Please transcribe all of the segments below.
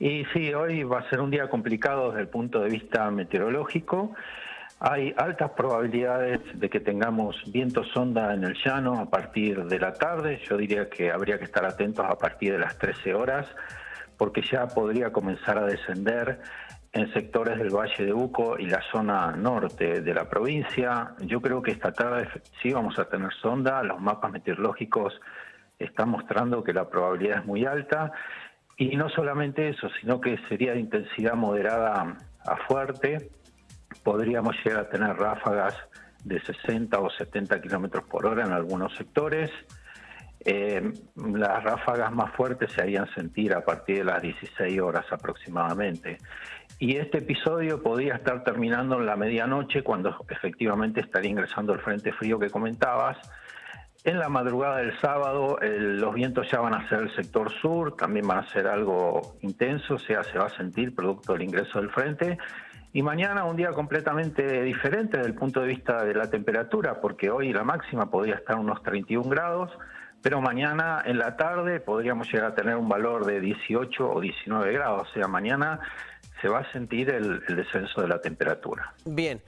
Y sí, hoy va a ser un día complicado desde el punto de vista meteorológico. Hay altas probabilidades de que tengamos viento sonda en el llano a partir de la tarde. Yo diría que habría que estar atentos a partir de las 13 horas, porque ya podría comenzar a descender en sectores del Valle de Uco y la zona norte de la provincia. Yo creo que esta tarde sí vamos a tener sonda. Los mapas meteorológicos están mostrando que la probabilidad es muy alta. Y no solamente eso, sino que sería de intensidad moderada a fuerte. Podríamos llegar a tener ráfagas de 60 o 70 kilómetros por hora en algunos sectores. Eh, las ráfagas más fuertes se harían sentir a partir de las 16 horas aproximadamente. Y este episodio podría estar terminando en la medianoche cuando efectivamente estaría ingresando el frente frío que comentabas. En la madrugada del sábado los vientos ya van a ser el sector sur, también van a ser algo intenso, o sea, se va a sentir producto del ingreso del frente. Y mañana un día completamente diferente desde el punto de vista de la temperatura, porque hoy la máxima podría estar unos 31 grados, pero mañana en la tarde podríamos llegar a tener un valor de 18 o 19 grados, o sea, mañana se va a sentir el, descenso de la temperatura. Bien.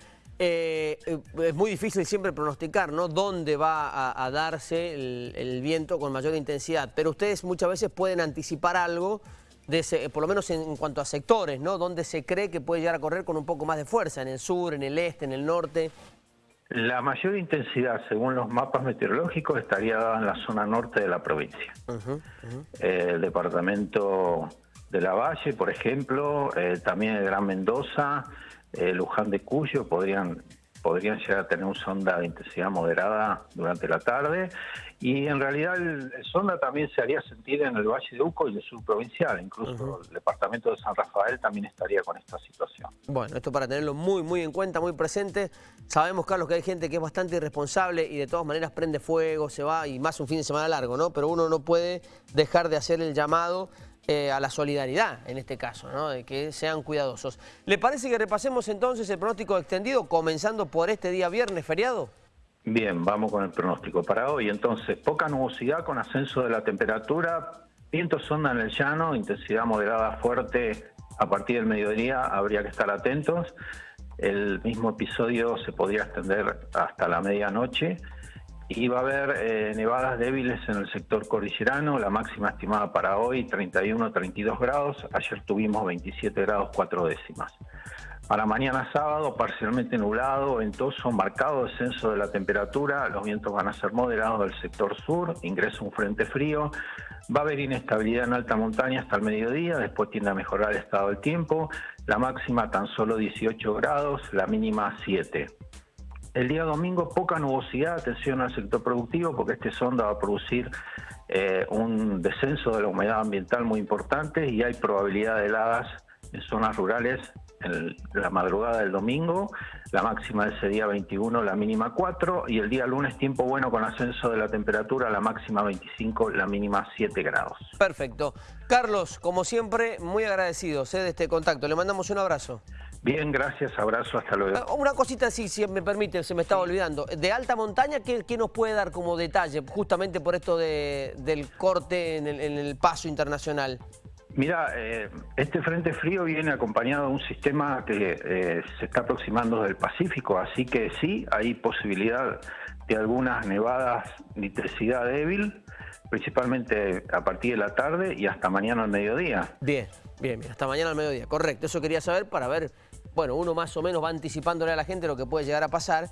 Eh, es muy difícil siempre pronosticar, ¿no? Dónde va a, darse el, viento con mayor intensidad, pero ustedes muchas veces pueden anticipar algo, de por lo menos en, cuanto a sectores, ¿no? Dónde se cree que puede llegar a correr con un poco más de fuerza, en el sur, en el este, en el norte. La mayor intensidad, según los mapas meteorológicos, estaría dada en la zona norte de la provincia. el departamento de la Valle, por ejemplo, eh, también el Gran Mendoza, eh, Luján de Cuyo podrían podrían llegar a tener un sonda de intensidad moderada durante la tarde y en realidad el, sonda también se haría sentir en el Valle de Uco y el sur provincial, incluso el departamento de San Rafael también estaría con esta situación. Bueno, esto para tenerlo muy muy en cuenta, muy presente. Sabemos, Carlos, que hay gente que es bastante irresponsable y de todas maneras prende fuego, se va y más un fin de semana largo, ¿no? Pero uno no puede dejar de hacer el llamado eh, a la solidaridad en este caso, ¿no? de que sean cuidadosos. ¿Le parece que repasemos entonces el pronóstico extendido comenzando por este día viernes feriado? Bien, vamos con el pronóstico para hoy. Entonces, poca nubosidad con ascenso de la temperatura, viento sonda en el llano, intensidad moderada fuerte a partir del mediodía, habría que estar atentos. El mismo episodio se podría extender hasta la medianoche y va a haber eh, nevadas débiles en el sector cordillerano, la máxima estimada para hoy 31-32 grados, ayer tuvimos 27 grados 4 décimas. Para mañana sábado, parcialmente nublado, ventoso, marcado descenso de la temperatura, los vientos van a ser moderados del sector sur, ingresa un frente frío, va a haber inestabilidad en alta montaña hasta el mediodía, después tiende a mejorar el estado del tiempo, la máxima tan solo 18 grados, la mínima 7. El día domingo poca nubosidad, atención al sector productivo, porque este sonda va a producir eh, un descenso de la humedad ambiental muy importante y hay probabilidad de heladas en zonas rurales en la madrugada del domingo, la máxima de ese día 21, la mínima 4, y el día lunes tiempo bueno con ascenso de la temperatura, la máxima 25, la mínima 7 grados. Perfecto. Carlos, como siempre, muy agradecido de este contacto. Le mandamos un abrazo. Bien, gracias, abrazo, hasta luego. Ah, una cosita sí, si me permite, se me estaba olvidando. De alta montaña, ¿qué, nos puede dar como detalle, justamente por esto del corte en el, paso internacional? Mira, eh, este frente frío viene acompañado de un sistema que eh, se está aproximando del Pacífico, así que sí, hay posibilidad de algunas nevadas de intensidad débil, principalmente a partir de la tarde y hasta mañana al mediodía. Bien, bien, bien, hasta mañana al mediodía, correcto. Eso quería saber para ver bueno, uno más o menos va anticipándole a la gente lo que puede llegar a pasar